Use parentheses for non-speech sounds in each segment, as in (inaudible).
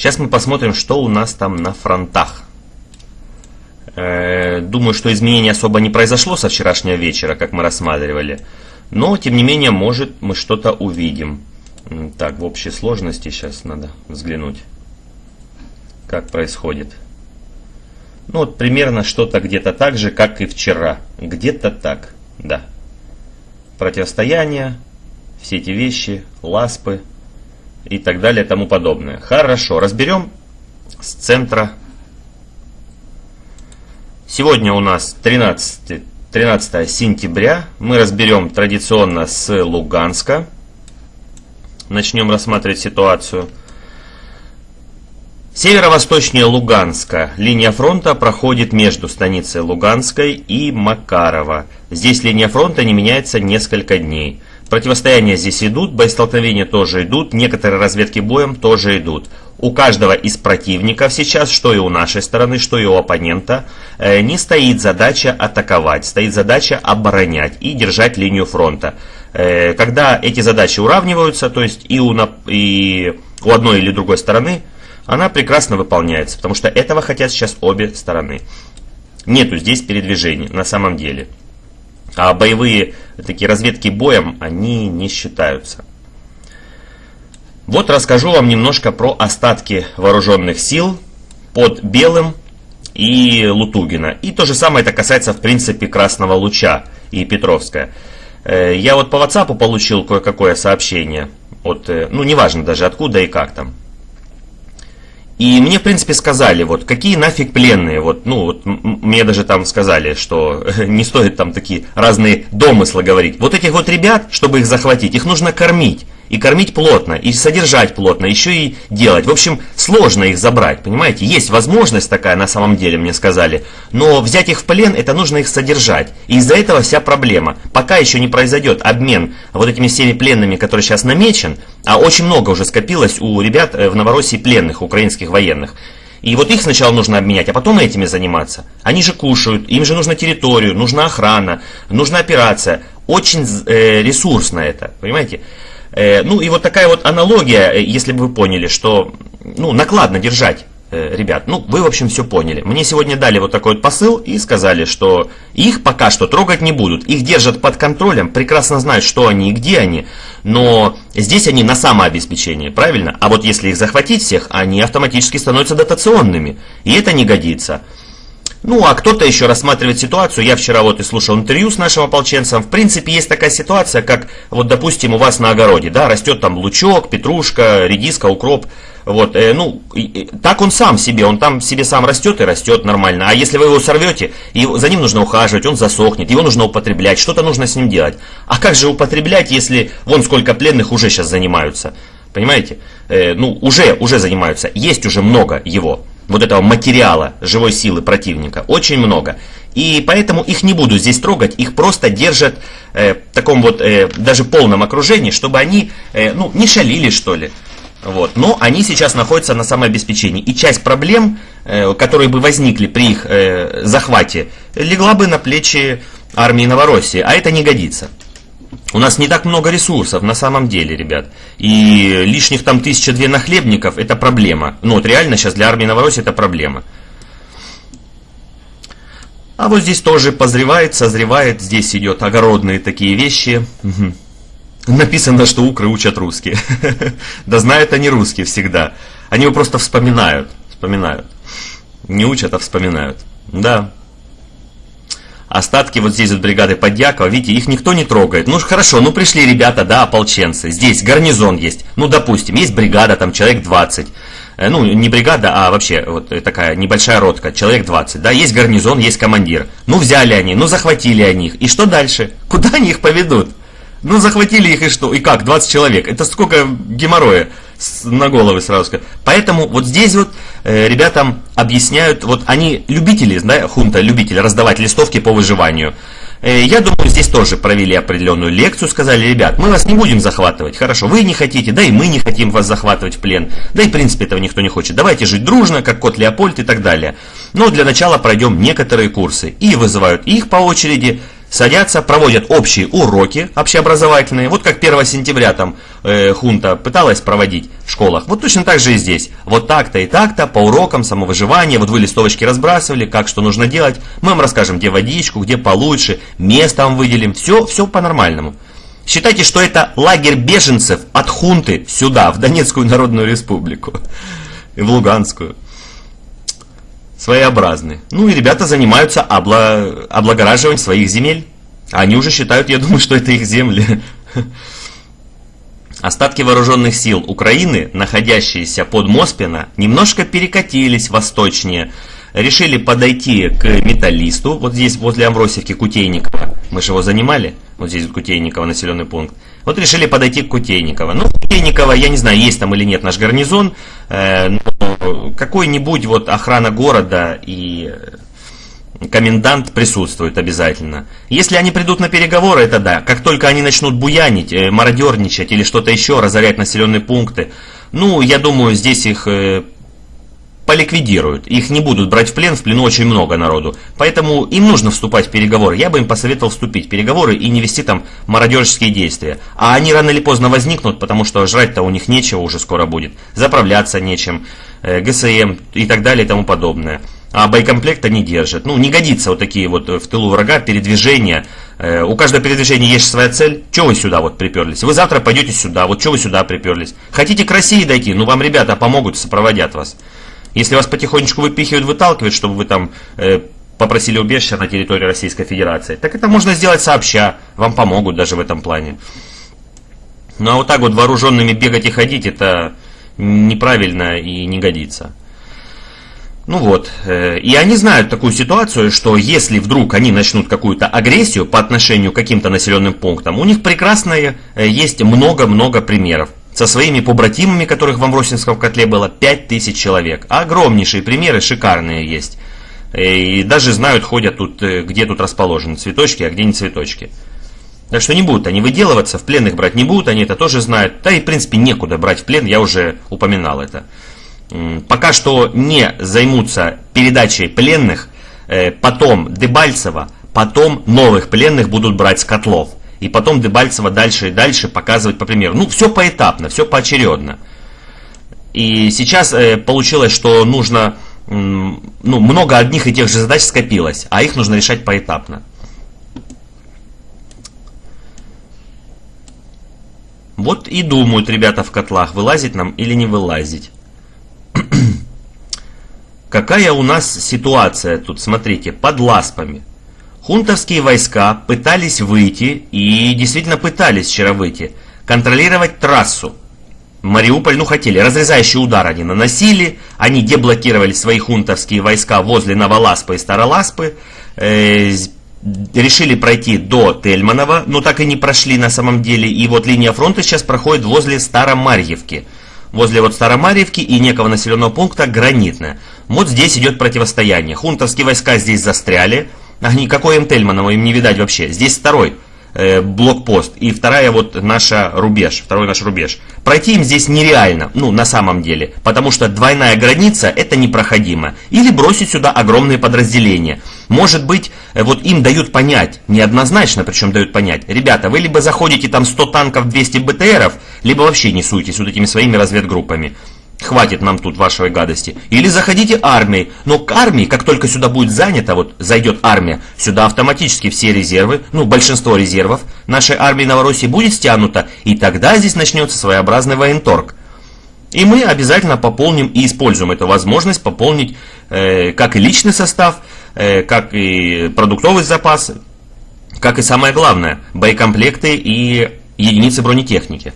Сейчас мы посмотрим, что у нас там на фронтах. Э, думаю, что изменений особо не произошло со вчерашнего вечера, как мы рассматривали. Но, тем не менее, может мы что-то увидим. Так, в общей сложности сейчас надо взглянуть, как происходит. Ну вот примерно что-то где-то так же, как и вчера. Где-то так, да. Противостояние, все эти вещи, ласпы и так далее, тому подобное. Хорошо, разберем с центра. Сегодня у нас 13, 13 сентября. Мы разберем традиционно с Луганска. Начнем рассматривать ситуацию. Северо-восточнее Луганска линия фронта проходит между станицей Луганской и Макарова. Здесь линия фронта не меняется несколько дней. Противостояния здесь идут, боестолкновения тоже идут, некоторые разведки боем тоже идут. У каждого из противников сейчас, что и у нашей стороны, что и у оппонента, э, не стоит задача атаковать, стоит задача оборонять и держать линию фронта. Э, когда эти задачи уравниваются, то есть и у, и у одной или другой стороны, она прекрасно выполняется, потому что этого хотят сейчас обе стороны. Нету здесь передвижений на самом деле. А боевые такие разведки боем, они не считаются. Вот расскажу вам немножко про остатки вооруженных сил под Белым и Лутугина. И то же самое это касается, в принципе, Красного Луча и Петровская. Э, я вот по WhatsApp получил кое-какое сообщение. От, э, ну, неважно даже откуда и как там. И мне, в принципе, сказали, вот, какие нафиг пленные, вот, ну, вот, мне даже там сказали, что (laughs) не стоит там такие разные домыслы говорить. Вот этих вот ребят, чтобы их захватить, их нужно кормить и кормить плотно, и содержать плотно, еще и делать. В общем, сложно их забрать, понимаете? Есть возможность такая на самом деле, мне сказали, но взять их в плен, это нужно их содержать. И из-за этого вся проблема. Пока еще не произойдет обмен вот этими всеми пленными, которые сейчас намечен, а очень много уже скопилось у ребят э, в Новороссии пленных, украинских военных, и вот их сначала нужно обменять, а потом этими заниматься. Они же кушают, им же нужна территорию, нужна охрана, нужна операция. Очень э, ресурсно это, понимаете? Э, ну и вот такая вот аналогия, э, если бы вы поняли, что ну, накладно держать э, ребят, ну, вы, в общем, все поняли. Мне сегодня дали вот такой вот посыл и сказали, что их пока что трогать не будут. Их держат под контролем, прекрасно знают, что они и где они, но здесь они на самообеспечении, правильно? А вот если их захватить всех, они автоматически становятся дотационными, и это не годится. Ну, а кто-то еще рассматривает ситуацию. Я вчера вот и слушал интервью с нашим ополченцем. В принципе, есть такая ситуация, как, вот, допустим, у вас на огороде, да, растет там лучок, петрушка, редиска, укроп. Вот, э, ну, и, так он сам себе, он там себе сам растет и растет нормально. А если вы его сорвете, и за ним нужно ухаживать, он засохнет, его нужно употреблять, что-то нужно с ним делать. А как же употреблять, если вон сколько пленных уже сейчас занимаются? Понимаете? Э, ну, уже, уже занимаются, есть уже много его вот этого материала живой силы противника очень много. И поэтому их не буду здесь трогать, их просто держат э, в таком вот э, даже полном окружении, чтобы они э, ну, не шалили что ли. Вот. Но они сейчас находятся на самообеспечении. И часть проблем, э, которые бы возникли при их э, захвате, легла бы на плечи армии Новороссии, а это не годится. У нас не так много ресурсов на самом деле, ребят. И лишних там тысяча-две нахлебников это проблема. Ну вот реально сейчас для армии Новороссии это проблема. А вот здесь тоже позревает, созревает. Здесь идет огородные такие вещи. Угу. Написано, что укры учат русские. (laughs) да знают они русские всегда. Они его просто вспоминают. Вспоминают. Не учат, а вспоминают. Да. Остатки вот здесь вот бригады Подьякова, видите, их никто не трогает. Ну хорошо, ну пришли ребята, да, ополченцы. Здесь гарнизон есть. Ну, допустим, есть бригада, там человек 20 э, ну, не бригада, а вообще вот такая небольшая ротка, человек 20, да, есть гарнизон, есть командир. Ну, взяли они, ну, захватили они их. И что дальше? Куда они их поведут? Ну, захватили их и что? И как? 20 человек. Это сколько геморроя на головы сразу сказать. Поэтому вот здесь вот э, ребятам объясняют, вот они любители, да, хунта, любители раздавать листовки по выживанию. Э, я думаю, здесь тоже провели определенную лекцию, сказали, ребят, мы вас не будем захватывать, хорошо, вы не хотите, да и мы не хотим вас захватывать в плен, да и в принципе этого никто не хочет, давайте жить дружно, как кот Леопольд и так далее. Но для начала пройдем некоторые курсы и вызывают их по очереди, садятся, проводят общие уроки общеобразовательные, вот как 1 сентября там э, хунта пыталась проводить в школах, вот точно так же и здесь. Вот так-то и так-то, по урокам самовыживания, вот вы листовочки разбрасывали, как что нужно делать, мы вам расскажем, где водичку, где получше, место вам выделим, все, все по-нормальному. Считайте, что это лагерь беженцев от хунты сюда, в Донецкую Народную Республику, (laughs) в Луганскую своеобразны. Ну и ребята занимаются обла... облагораживанием своих земель. Они уже считают, я думаю, что это их земли. (laughs) Остатки вооруженных сил Украины, находящиеся под Моспино, немножко перекатились восточнее, решили подойти к металлисту, вот здесь возле Амвросевки Кутейникова, мы же его занимали, вот здесь Кутейникова населенный пункт, вот решили подойти к Кутейниково. Ну, Кутейниково, я не знаю, есть там или нет наш гарнизон, э, но какой-нибудь вот охрана города и комендант присутствует обязательно. Если они придут на переговоры, это да. Как только они начнут буянить, э, мародерничать или что-то еще, разорять населенные пункты, ну, я думаю, здесь их э, поликвидируют. Их не будут брать в плен, в плену очень много народу. Поэтому им нужно вступать в переговоры. Я бы им посоветовал вступить в переговоры и не вести там мародерские действия. А они рано или поздно возникнут, потому что жрать-то у них нечего уже скоро будет. Заправляться нечем, э, ГСМ и так далее и тому подобное. А боекомплекта не держит. Ну, не годится вот такие вот в тылу врага передвижения. Э, у каждого передвижения есть своя цель. Чего вы сюда вот приперлись? Вы завтра пойдете сюда. Вот что вы сюда приперлись? Хотите к России дойти? Ну, вам ребята помогут, сопроводят вас. Если вас потихонечку выпихивают, выталкивают, чтобы вы там э, попросили убежища на территории Российской Федерации, так это можно сделать сообща. Вам помогут даже в этом плане. Ну а вот так вот вооруженными бегать и ходить, это неправильно и не годится. Ну вот, э, и они знают такую ситуацию, что если вдруг они начнут какую-то агрессию по отношению к каким-то населенным пунктам, у них прекрасные э, есть много-много примеров со своими побратимами, которых в Амбросинском котле было 5000 человек. Огромнейшие примеры, шикарные есть. Э, и даже знают, ходят тут, э, где тут расположены цветочки, а где не цветочки. Так что не будут они выделываться, в пленных брать не будут, они это тоже знают. Да и в принципе некуда брать в плен, я уже упоминал это. Пока что не займутся передачей пленных, э, потом Дебальцева, потом новых пленных будут брать с котлов и потом Дебальцева дальше и дальше показывать по примеру. Ну, все поэтапно, все поочередно. И сейчас э, получилось, что нужно, э, ну, много одних и тех же задач скопилось, а их нужно решать поэтапно. Вот и думают ребята в котлах, вылазить нам или не вылазить. (clears throat) Какая у нас ситуация тут, смотрите, под ласпами. Хунтовские войска пытались выйти, и действительно пытались вчера выйти, контролировать трассу. Мариуполь, ну хотели, разрезающий удар они наносили, они деблокировали свои хунтовские войска возле Новоласпы и Староласпы, э, решили пройти до Тельманова, но так и не прошли на самом деле, и вот линия фронта сейчас проходит возле Старомарьевки. Возле вот Старомарьевки и некого населенного пункта Гранитная. Вот здесь идет противостояние. Хунтовские войска здесь застряли, а никакой М. им не видать вообще. Здесь второй э, блокпост и вторая вот наша рубеж, второй наш рубеж. Пройти им здесь нереально, ну на самом деле, потому что двойная граница это непроходимо. Или бросить сюда огромные подразделения. Может быть, э, вот им дают понять, неоднозначно причем дают понять, ребята, вы либо заходите там 100 танков, 200 БТРов, либо вообще не суетесь вот этими своими разведгруппами. Хватит нам тут вашей гадости. Или заходите армией. Но к армии, как только сюда будет занято, вот зайдет армия, сюда автоматически все резервы, ну большинство резервов нашей армии Новороссии будет стянуто, и тогда здесь начнется своеобразный военторг. И мы обязательно пополним и используем эту возможность пополнить э, как и личный состав, э, как и продуктовый запас, как и самое главное, боекомплекты и единицы бронетехники.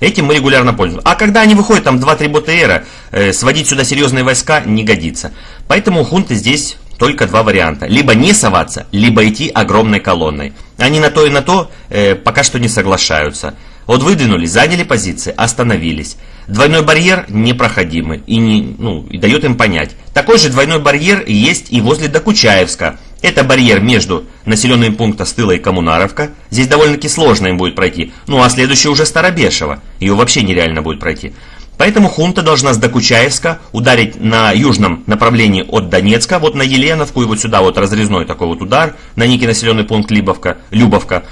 Этим мы регулярно пользуемся. А когда они выходят, там 2-3 БТРа, э, сводить сюда серьезные войска не годится. Поэтому у хунты здесь только два варианта. Либо не соваться, либо идти огромной колонной. Они на то и на то э, пока что не соглашаются. Вот выдвинулись, заняли позиции, остановились. Двойной барьер непроходимый и, не, ну, и дает им понять. Такой же двойной барьер есть и возле Докучаевска. Это барьер между населенным пунктом Стыла и Коммунаровка. Здесь довольно-таки сложно им будет пройти. Ну а следующий уже Старобешево. Ее вообще нереально будет пройти. Поэтому хунта должна с Докучаевска ударить на южном направлении от Донецка, вот на Еленовку и вот сюда вот разрезной такой вот удар на некий населенный пункт Либовка, Любовка.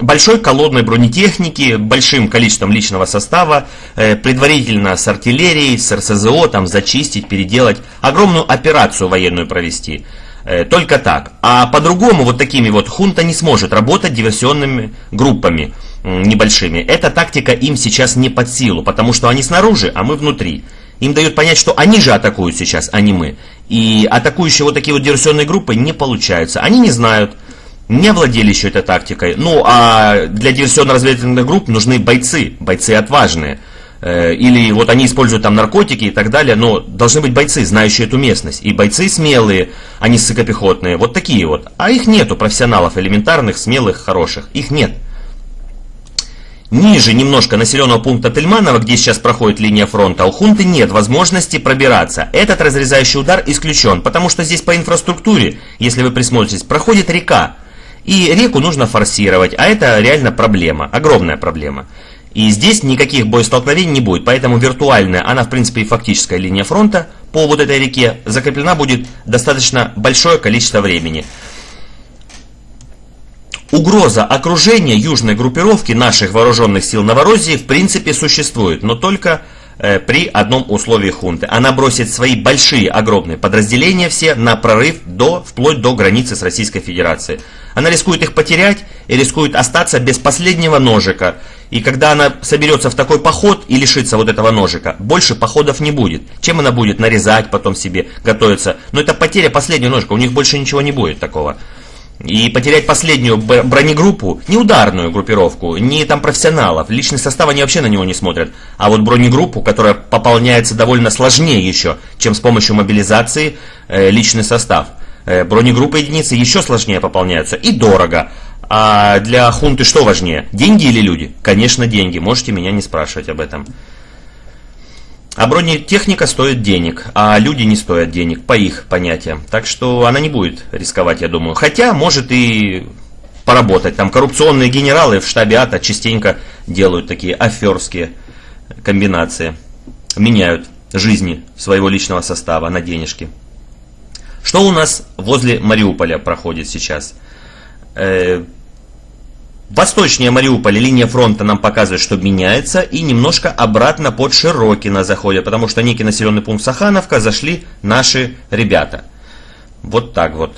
Большой колодной бронетехники, большим количеством личного состава, э, предварительно с артиллерией, с РСЗО, там зачистить, переделать, огромную операцию военную провести. Э, только так. А по-другому вот такими вот хунта не сможет работать диверсионными группами небольшими. Эта тактика им сейчас не под силу, потому что они снаружи, а мы внутри. Им дают понять, что они же атакуют сейчас, а не мы. И атакующие вот такие вот диверсионные группы не получаются. Они не знают, не владели еще этой тактикой. Ну, а для диверсионно-разведывательных групп нужны бойцы, бойцы отважные. Э, или вот они используют там наркотики и так далее, но должны быть бойцы, знающие эту местность. И бойцы смелые, а не ссыкопехотные. Вот такие вот. А их нету, профессионалов элементарных, смелых, хороших. Их нет. Ниже немножко населенного пункта Тельманова, где сейчас проходит линия фронта, у хунты нет возможности пробираться. Этот разрезающий удар исключен, потому что здесь по инфраструктуре, если вы присмотритесь, проходит река. И реку нужно форсировать, а это реально проблема, огромная проблема. И здесь никаких боестолкновений не будет, поэтому виртуальная, она в принципе и фактическая линия фронта по вот этой реке закреплена будет достаточно большое количество времени. Угроза окружения южной группировки наших вооруженных сил Новороссии в принципе существует, но только э, при одном условии хунты. Она бросит свои большие, огромные подразделения все на прорыв до, вплоть до границы с Российской Федерацией. Она рискует их потерять и рискует остаться без последнего ножика. И когда она соберется в такой поход и лишится вот этого ножика, больше походов не будет. Чем она будет нарезать потом себе, готовиться? Но это потеря последнего ножика, у них больше ничего не будет такого. И потерять последнюю бронегруппу, не ударную группировку, не там профессионалов, личный состав они вообще на него не смотрят, а вот бронегруппу, которая пополняется довольно сложнее еще, чем с помощью мобилизации э, личный состав. Э, бронегруппы единицы еще сложнее пополняются и дорого. А для хунты что важнее, деньги или люди? Конечно деньги, можете меня не спрашивать об этом. А бронетехника стоит денег, а люди не стоят денег, по их понятиям. Так что она не будет рисковать, я думаю. Хотя, может и поработать. Там коррупционные генералы в штабе АТО частенько делают такие аферские комбинации. Меняют жизни своего личного состава на денежки. Что у нас возле Мариуполя проходит сейчас? Восточнее Мариуполя линия фронта нам показывает, что меняется, и немножко обратно под Широкино заходят, потому что некий населенный пункт Сахановка зашли наши ребята. Вот так вот.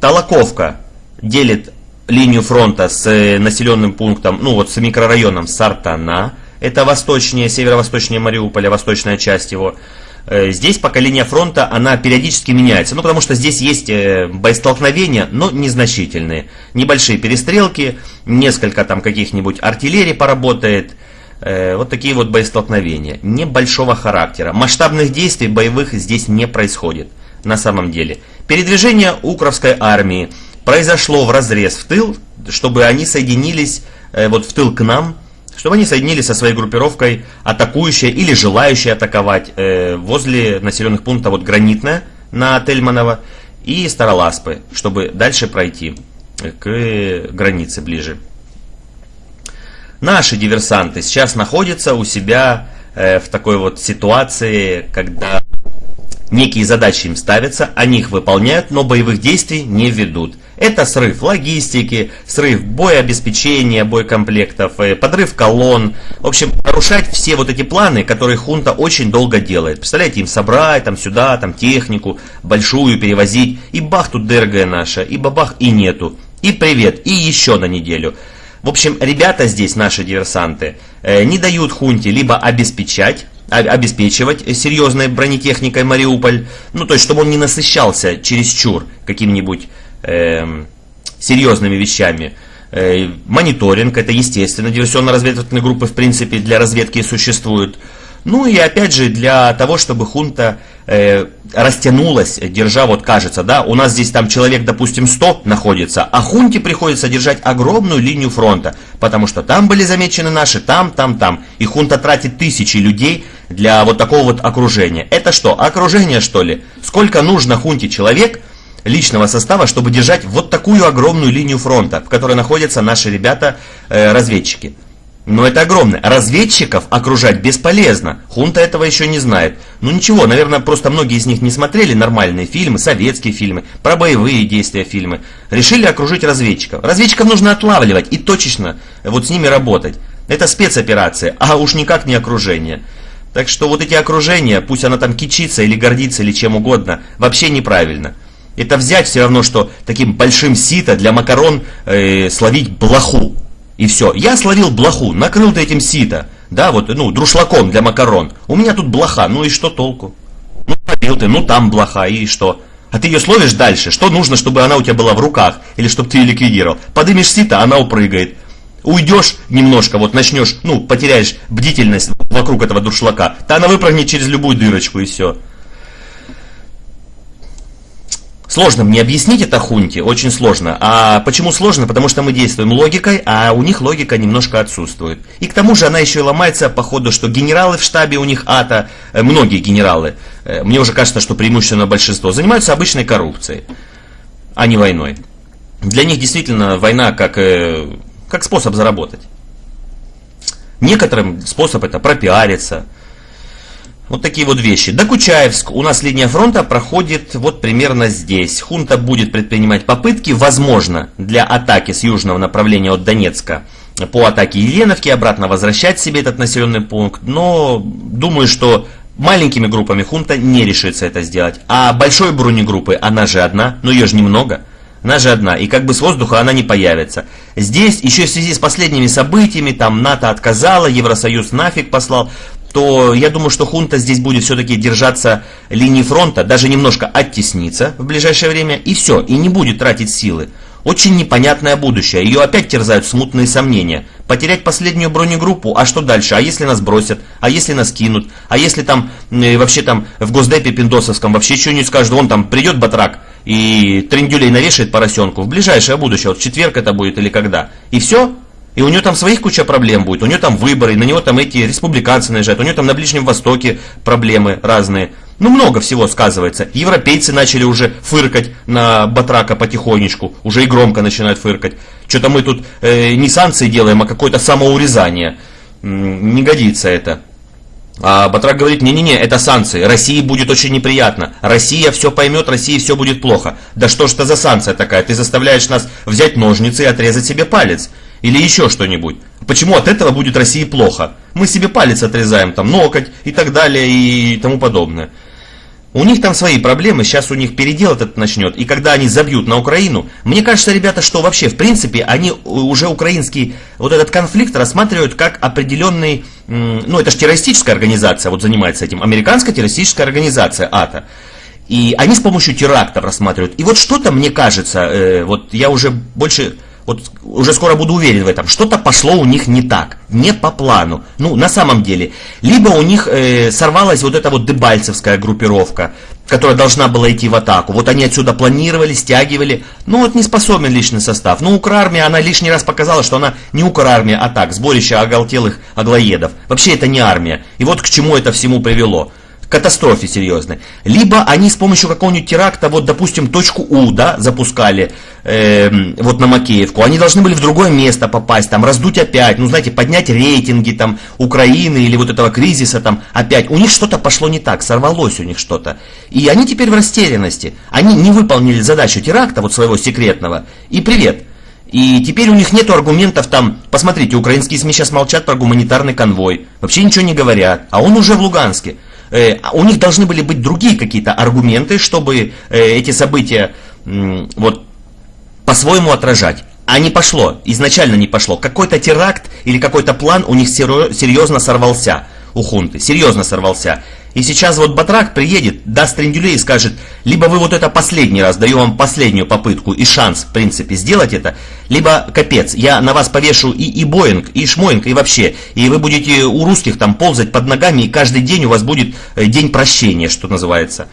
Толоковка делит линию фронта с э, населенным пунктом, ну вот с микрорайоном Сартана. Это восточнее, северо-восточнее Мариуполя, восточная часть его. Э, здесь пока линия фронта, она периодически меняется. Ну, потому что здесь есть э, боестолкновения, но незначительные. Небольшие перестрелки, несколько там каких-нибудь артиллерий поработает. Э, вот такие вот боестолкновения. Небольшого характера. Масштабных действий боевых здесь не происходит. На самом деле. Передвижение Укровской армии произошло в разрез в тыл, чтобы они соединились вот в тыл к нам чтобы они соединились со своей группировкой, атакующей или желающей атаковать э, возле населенных пунктов вот Гранитная на Тельманово и Староласпы, чтобы дальше пройти к границе ближе. Наши диверсанты сейчас находятся у себя э, в такой вот ситуации, когда некие задачи им ставятся, они их выполняют, но боевых действий не ведут. Это срыв логистики, срыв боеобеспечения, боекомплектов, э, подрыв колонн. В общем, нарушать все вот эти планы, которые хунта очень долго делает. Представляете, им собрать там сюда, там технику большую перевозить. И бах тут ДРГ наша, и бабах и нету. И привет, и еще на неделю. В общем, ребята здесь, наши диверсанты, э, не дают хунте либо обеспечать, обеспечивать серьезной бронетехникой Мариуполь, ну то есть, чтобы он не насыщался чересчур каким-нибудь серьезными вещами. Э, мониторинг, это естественно, диверсионно-разведывательные группы в принципе для разведки существуют. Ну и опять же для того, чтобы хунта э, растянулась, держа, вот кажется, да, у нас здесь там человек, допустим, 100 находится, а хунте приходится держать огромную линию фронта, потому что там были замечены наши, там, там, там. И хунта тратит тысячи людей для вот такого вот окружения. Это что, окружение что ли? Сколько нужно хунте человек, личного состава, чтобы держать вот такую огромную линию фронта, в которой находятся наши ребята-разведчики. Э, Но это огромное. Разведчиков окружать бесполезно. Хунта этого еще не знает. Ну ничего, наверное, просто многие из них не смотрели нормальные фильмы, советские фильмы, про боевые действия фильмы. Решили окружить разведчиков. Разведчиков нужно отлавливать и точечно вот с ними работать. Это спецоперация, а уж никак не окружение. Так что вот эти окружения, пусть она там кичится или гордится или чем угодно, вообще неправильно. Это взять все равно, что таким большим сито для макарон э, словить блоху. И все. Я словил блоху, накрыл ты этим сито. Да, вот, ну, друшлаком для макарон. У меня тут блоха, ну и что толку? Ну, словил ты, ну там блоха, и что? А ты ее словишь дальше. Что нужно, чтобы она у тебя была в руках? Или чтобы ты ее ликвидировал? Подымешь сито, она упрыгает. Уйдешь немножко, вот начнешь, ну, потеряешь бдительность вокруг этого дуршлака, то она выпрыгнет через любую дырочку и все. Сложно мне объяснить это хунте, очень сложно. А почему сложно? Потому что мы действуем логикой, а у них логика немножко отсутствует. И к тому же она еще и ломается по ходу, что генералы в штабе у них АТО, э, многие генералы, э, мне уже кажется, что преимущественно большинство, занимаются обычной коррупцией, а не войной. Для них действительно война как, э, как способ заработать. Некоторым способ это пропиариться, вот такие вот вещи. Докучаевск. У нас линия фронта проходит вот примерно здесь. Хунта будет предпринимать попытки, возможно, для атаки с южного направления от Донецка по атаке Еленовки, обратно возвращать себе этот населенный пункт. Но думаю, что маленькими группами хунта не решится это сделать. А большой бронегруппы, она же одна, но ее же немного. Она же одна, и как бы с воздуха она не появится. Здесь, еще в связи с последними событиями, там НАТО отказало, Евросоюз нафиг послал, то я думаю, что хунта здесь будет все-таки держаться линии фронта, даже немножко оттесниться в ближайшее время, и все, и не будет тратить силы. Очень непонятное будущее, ее опять терзают смутные сомнения. Потерять последнюю бронегруппу, а что дальше? А если нас бросят? А если нас кинут? А если там, э, вообще там в Госдепе Пиндосовском вообще что не скажут, вон там придет батрак и трендюлей навешает поросенку в ближайшее будущее, вот в четверг это будет или когда? И все? И у него там своих куча проблем будет, у него там выборы, на него там эти республиканцы наезжают, у него там на Ближнем Востоке проблемы разные. Ну, много всего сказывается. Европейцы начали уже фыркать на Батрака потихонечку, уже и громко начинают фыркать. Что-то мы тут э, не санкции делаем, а какое-то самоурезание. Не годится это. А Батрак говорит, не-не-не, это санкции, России будет очень неприятно, Россия все поймет, России все будет плохо. Да что ж это за санкция такая, ты заставляешь нас взять ножницы и отрезать себе палец. Или еще что-нибудь. Почему от этого будет России плохо? Мы себе палец отрезаем, там, ноготь и так далее и тому подобное. У них там свои проблемы, сейчас у них передел этот начнет, и когда они забьют на Украину, мне кажется, ребята, что вообще, в принципе, они уже украинский вот этот конфликт рассматривают как определенный, ну это же террористическая организация, вот занимается этим, американская террористическая организация АТО. И они с помощью терактов рассматривают. И вот что-то, мне кажется, э, вот я уже больше вот уже скоро буду уверен в этом, что-то пошло у них не так, не по плану. Ну, на самом деле. Либо у них э, сорвалась вот эта вот дебальцевская группировка, которая должна была идти в атаку. Вот они отсюда планировали, стягивали. Ну, вот не способен личный состав. Ну, Укрармия, она лишний раз показала, что она не Укрармия, а так, сборище оголтелых аглоедов. Вообще это не армия. И вот к чему это всему привело катастрофе серьезной. Либо они с помощью какого-нибудь теракта, вот, допустим, точку У, да, запускали э, вот на Макеевку. Они должны были в другое место попасть, там, раздуть опять, ну, знаете, поднять рейтинги, там, Украины или вот этого кризиса, там, опять. У них что-то пошло не так, сорвалось у них что-то. И они теперь в растерянности. Они не выполнили задачу теракта, вот своего секретного. И привет. И теперь у них нет аргументов там, посмотрите, украинские СМИ сейчас молчат про гуманитарный конвой, вообще ничего не говорят, а он уже в Луганске. Э, у них должны были быть другие какие-то аргументы, чтобы э, эти события вот по-своему отражать. А не пошло, изначально не пошло. Какой-то теракт или какой-то план у них серьезно сорвался у хунты, серьезно сорвался. И сейчас вот Батрак приедет, даст трендюлей и скажет, либо вы вот это последний раз, даю вам последнюю попытку и шанс, в принципе, сделать это, либо капец, я на вас повешу и, и Боинг, и Шмоинг, и вообще, и вы будете у русских там ползать под ногами, и каждый день у вас будет э, день прощения, что называется.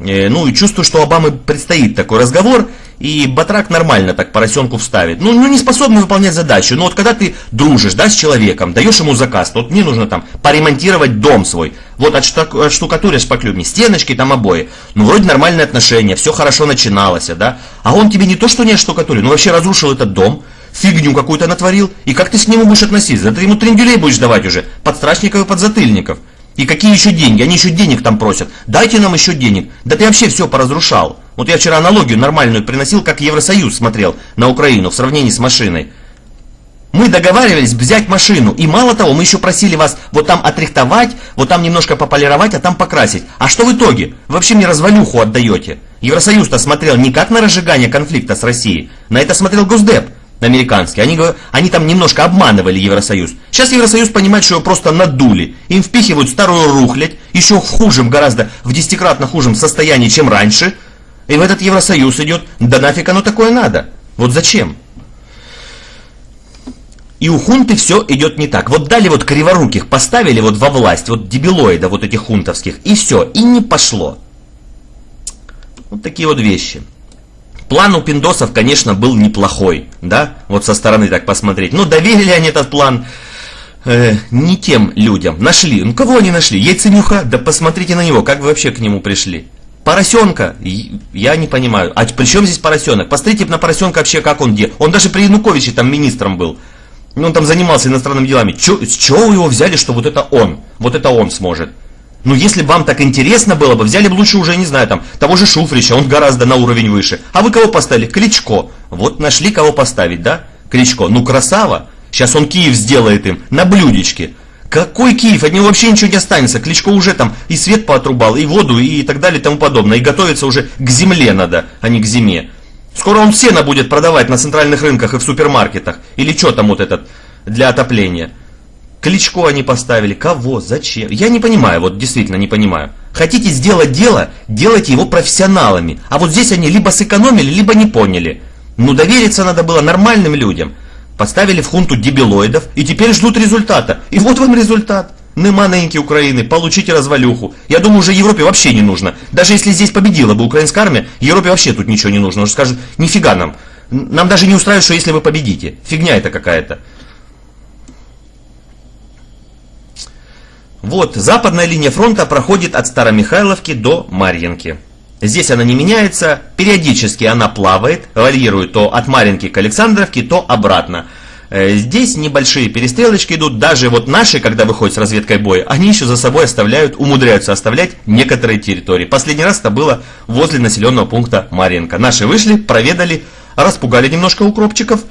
Э, ну и чувствую, что Обамы предстоит такой разговор, и Батрак нормально так поросенку вставит. Ну, ну не способен выполнять задачу. Но вот когда ты дружишь, да, с человеком, даешь ему заказ, вот мне нужно там поремонтировать дом свой, вот от штукатуришь шпаклюбни, стеночки, там обои. Ну, вроде нормальные отношения, все хорошо начиналось, да. А он тебе не то, что не штукатурил, ну вообще разрушил этот дом, фигню какую-то натворил, и как ты с нему будешь относиться? Да ты ему трендюлей будешь давать уже, подстрачников и подзатыльников. И какие еще деньги? Они еще денег там просят. Дайте нам еще денег. Да ты вообще все поразрушал. Вот я вчера аналогию нормальную приносил, как Евросоюз смотрел на Украину в сравнении с машиной. Мы договаривались взять машину, и мало того, мы еще просили вас вот там отрихтовать, вот там немножко пополировать, а там покрасить. А что в итоге? Вы вообще мне развалюху отдаете. Евросоюз-то смотрел не как на разжигание конфликта с Россией, на это смотрел Госдеп американский. Они, они там немножко обманывали Евросоюз. Сейчас Евросоюз понимает, что его просто надули. Им впихивают старую рухлядь, еще в хужем, гораздо в десятикратно хужем состоянии, чем раньше. И в этот Евросоюз идет, да нафиг оно такое надо. Вот зачем? И у хунты все идет не так. Вот дали вот криворуких, поставили вот во власть, вот дебилоида вот этих хунтовских, и все, и не пошло. Вот такие вот вещи. План у пиндосов, конечно, был неплохой, да, вот со стороны так посмотреть. Но доверили они этот план э, не тем людям. Нашли. Ну кого они нашли? Яйценюха? Да посмотрите на него, как вы вообще к нему пришли. Поросенка? Я не понимаю. А при чем здесь поросенок? Посмотрите на поросенка вообще, как он где. Он даже при Януковиче там министром был. Ну, он там занимался иностранными делами. Чё, с чего его взяли, что вот это он? Вот это он сможет. Ну, если вам так интересно было бы, взяли бы лучше уже, не знаю, там, того же Шуфрича, он гораздо на уровень выше. А вы кого поставили? Кличко. Вот нашли кого поставить, да? Кличко. Ну, красава. Сейчас он Киев сделает им на блюдечке. Какой Киев? От него вообще ничего не останется. Кличко уже там и свет поотрубал, и воду, и так далее, и тому подобное. И готовится уже к земле надо, а не к зиме. Скоро он сено будет продавать на центральных рынках и в супермаркетах. Или что там вот этот для отопления. Кличко они поставили. Кого? Зачем? Я не понимаю, вот действительно не понимаю. Хотите сделать дело, делайте его профессионалами. А вот здесь они либо сэкономили, либо не поняли. Ну довериться надо было нормальным людям. Поставили в хунту дебилоидов и теперь ждут результата. И вот вам результат. Нема неньки Украины, получите развалюху. Я думаю, уже Европе вообще не нужно. Даже если здесь победила бы украинская армия, Европе вообще тут ничего не нужно. Уже скажут, нифига нам. Нам даже не устраивает, что если вы победите. Фигня это какая-то. Вот, западная линия фронта проходит от Старомихайловки до Марьинки. Здесь она не меняется, периодически она плавает, варьирует то от Марьинки к Александровке, то обратно. Э, здесь небольшие перестрелочки идут, даже вот наши, когда выходят с разведкой боя, они еще за собой оставляют, умудряются оставлять некоторые территории. Последний раз это было возле населенного пункта Марьинка. Наши вышли, проведали, распугали немножко укропчиков,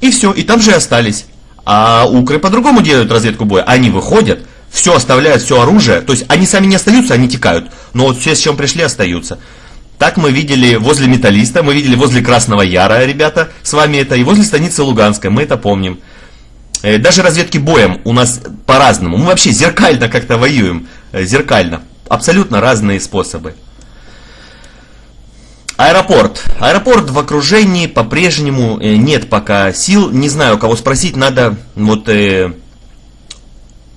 и все, и там же и остались. А укры по-другому делают разведку боя. Они выходят, все оставляют, все оружие. То есть они сами не остаются, они текают. Но вот все, с чем пришли, остаются. Так мы видели возле Металлиста, мы видели возле Красного Яра, ребята, с вами это, и возле станицы Луганской, мы это помним. Э, даже разведки боем у нас по-разному. Мы вообще зеркально как-то воюем. Э, зеркально. Абсолютно разные способы. Аэропорт. Аэропорт в окружении по-прежнему э, нет пока сил. Не знаю, кого спросить. Надо вот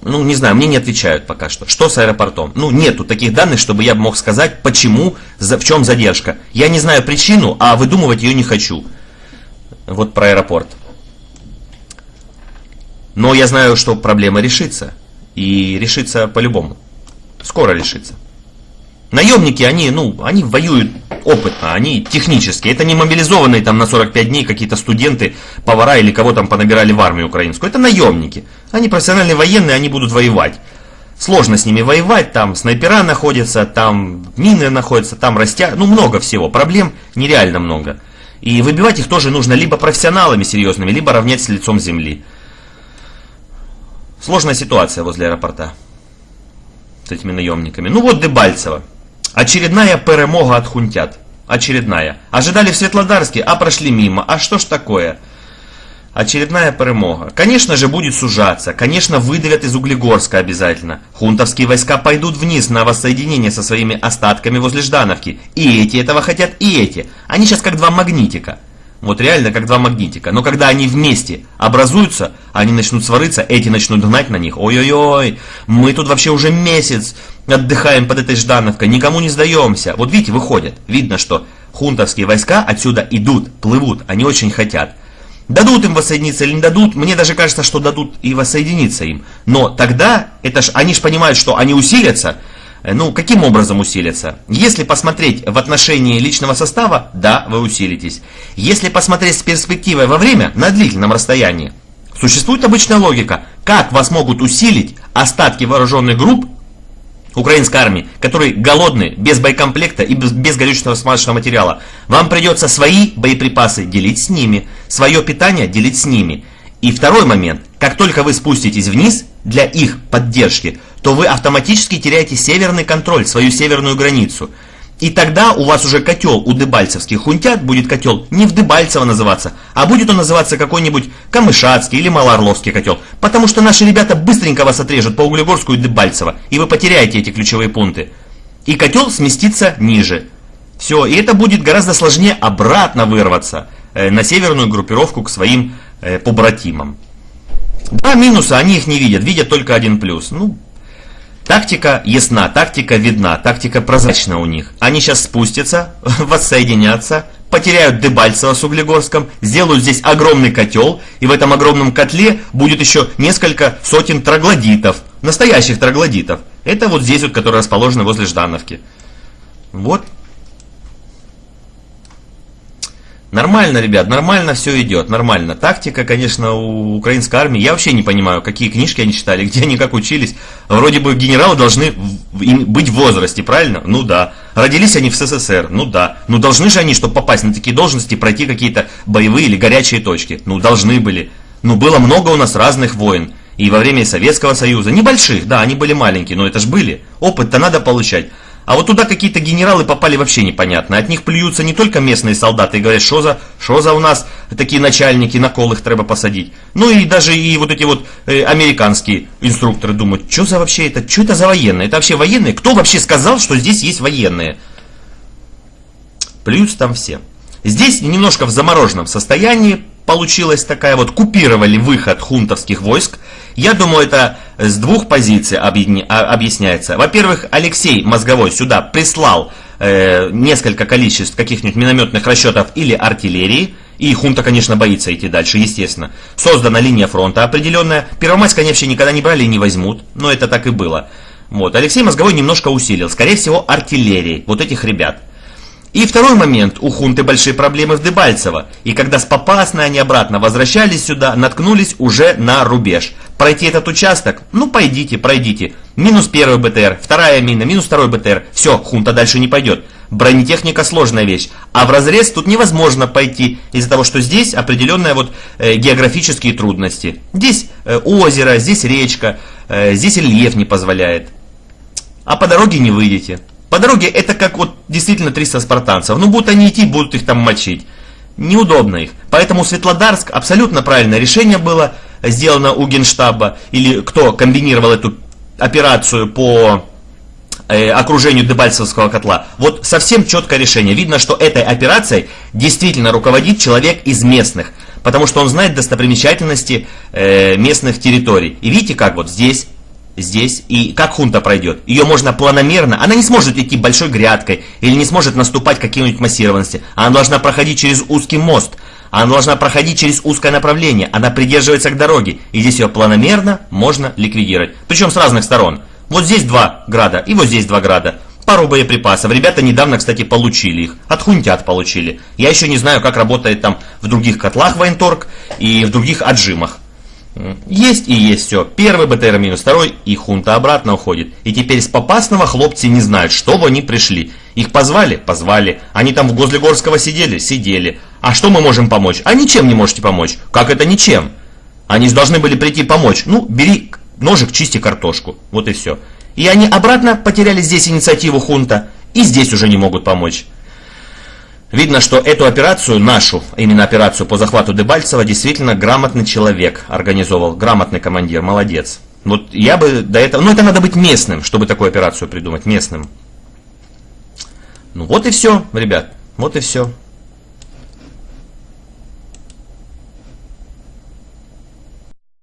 ну, не знаю, мне не отвечают пока что. Что с аэропортом? Ну, нету таких данных, чтобы я мог сказать, почему, за, в чем задержка. Я не знаю причину, а выдумывать ее не хочу. Вот про аэропорт. Но я знаю, что проблема решится. И решится по-любому. Скоро решится. Наемники, они, ну, они воюют опытно, они технические. Это не мобилизованные там на 45 дней какие-то студенты, повара или кого там понабирали в армию украинскую. Это наемники. Они профессиональные военные, они будут воевать. Сложно с ними воевать, там снайпера находятся, там мины находятся, там растя... Ну, много всего. Проблем нереально много. И выбивать их тоже нужно либо профессионалами серьезными, либо равнять с лицом земли. Сложная ситуация возле аэропорта с этими наемниками. Ну вот Дебальцево. Очередная перемога от хунтят. Очередная. Ожидали в Светлодарске, а прошли мимо. А что ж такое? Очередная перемога. Конечно же будет сужаться, конечно выдавят из Углегорска обязательно. Хунтовские войска пойдут вниз на воссоединение со своими остатками возле Ждановки. И эти этого хотят, и эти. Они сейчас как два магнитика. Вот реально как два магнитика. Но когда они вместе образуются, они начнут свариться, эти начнут гнать на них. Ой-ой-ой, мы тут вообще уже месяц отдыхаем под этой Ждановкой, никому не сдаемся. Вот видите, выходят. Видно, что хунтовские войска отсюда идут, плывут, они очень хотят. Дадут им воссоединиться или не дадут, мне даже кажется, что дадут и воссоединиться им. Но тогда, это ж, они же понимают, что они усилятся, ну, каким образом усилиться? Если посмотреть в отношении личного состава, да, вы усилитесь. Если посмотреть с перспективой во время, на длительном расстоянии, существует обычная логика, как вас могут усилить остатки вооруженных групп украинской армии, которые голодны, без боекомплекта и без, без горючего смазочного материала. Вам придется свои боеприпасы делить с ними, свое питание делить с ними. И второй момент. Как только вы спуститесь вниз для их поддержки, то вы автоматически теряете северный контроль, свою северную границу. И тогда у вас уже котел у дебальцевских хунтят будет котел не в Дебальцево называться, а будет он называться какой-нибудь Камышатский или Малоорловский котел. Потому что наши ребята быстренько вас отрежут по Углегорску и Дебальцево, и вы потеряете эти ключевые пункты. И котел сместится ниже. Все, и это будет гораздо сложнее обратно вырваться э, на северную группировку к своим э, побратимам. Два минуса, они их не видят, видят только один плюс. Ну, Тактика ясна, тактика видна, тактика прозрачна у них. Они сейчас спустятся, (laughs) воссоединятся, потеряют Дебальцево с Углегорском, сделают здесь огромный котел, и в этом огромном котле будет еще несколько сотен троглодитов, настоящих троглодитов. Это вот здесь вот, которые расположены возле Ждановки. Вот Нормально, ребят, нормально все идет, нормально. Тактика, конечно, у украинской армии, я вообще не понимаю, какие книжки они читали, где они как учились. Вроде бы генералы должны быть в возрасте, правильно? Ну да. Родились они в СССР, ну да. Ну должны же они, чтобы попасть на такие должности, пройти какие-то боевые или горячие точки. Ну должны были. Ну было много у нас разных войн. И во время Советского Союза. Небольших, да, они были маленькие, но это ж были. Опыт-то надо получать. А вот туда какие-то генералы попали вообще непонятно. От них плюются не только местные солдаты и говорят, что за, что за у нас такие начальники, на кол их треба посадить. Ну и даже и вот эти вот э, американские инструкторы думают, что за вообще это, что это за военные? Это вообще военные? Кто вообще сказал, что здесь есть военные? Плюются там все. Здесь немножко в замороженном состоянии получилась такая вот, купировали выход хунтовских войск. Я думаю, это с двух позиций а, объясняется. Во-первых, Алексей Мозговой сюда прислал э, несколько количеств каких-нибудь минометных расчетов или артиллерии. И хунта, конечно, боится идти дальше, естественно. Создана линия фронта определенная. Первомайск они вообще никогда не брали и не возьмут. Но это так и было. Вот. Алексей Мозговой немножко усилил. Скорее всего, артиллерии. Вот этих ребят. И второй момент. У хунты большие проблемы в Дебальцево. И когда с Попасной они обратно возвращались сюда, наткнулись уже на рубеж. Пройти этот участок? Ну, пойдите, пройдите. Минус первый БТР, вторая мина, минус второй БТР. Все, хунта дальше не пойдет. Бронетехника сложная вещь. А в разрез тут невозможно пойти из-за того, что здесь определенные вот э, географические трудности. Здесь э, озеро, здесь речка, э, здесь рельеф не позволяет. А по дороге не выйдете. По дороге это как вот действительно 300 спартанцев. Ну, будут они идти, будут их там мочить. Неудобно их. Поэтому Светлодарск абсолютно правильное решение было сделано у Генштаба. Или кто комбинировал эту операцию по э, окружению Дебальцевского котла. Вот совсем четкое решение. Видно, что этой операцией действительно руководит человек из местных. Потому что он знает достопримечательности э, местных территорий. И видите, как вот здесь здесь, и как хунта пройдет. Ее можно планомерно, она не сможет идти большой грядкой, или не сможет наступать какие-нибудь массированности. Она должна проходить через узкий мост, она должна проходить через узкое направление, она придерживается к дороге, и здесь ее планомерно можно ликвидировать. Причем с разных сторон. Вот здесь два града, и вот здесь два града. Пару боеприпасов. Ребята недавно, кстати, получили их. От хунтят получили. Я еще не знаю, как работает там в других котлах военторг и в других отжимах. Есть и есть все. Первый БТР минус второй, и хунта обратно уходит. И теперь с Попасного хлопцы не знают, что бы они пришли. Их позвали? Позвали. Они там в Гозлегорского сидели? Сидели. А что мы можем помочь? А ничем не можете помочь. Как это ничем? Они должны были прийти помочь. Ну, бери ножик, чисти картошку. Вот и все. И они обратно потеряли здесь инициативу хунта. И здесь уже не могут помочь. Видно, что эту операцию, нашу, именно операцию по захвату Дебальцева, действительно грамотный человек организовал, грамотный командир, молодец. Вот я бы до этого... Ну, это надо быть местным, чтобы такую операцию придумать, местным. Ну, вот и все, ребят, вот и все.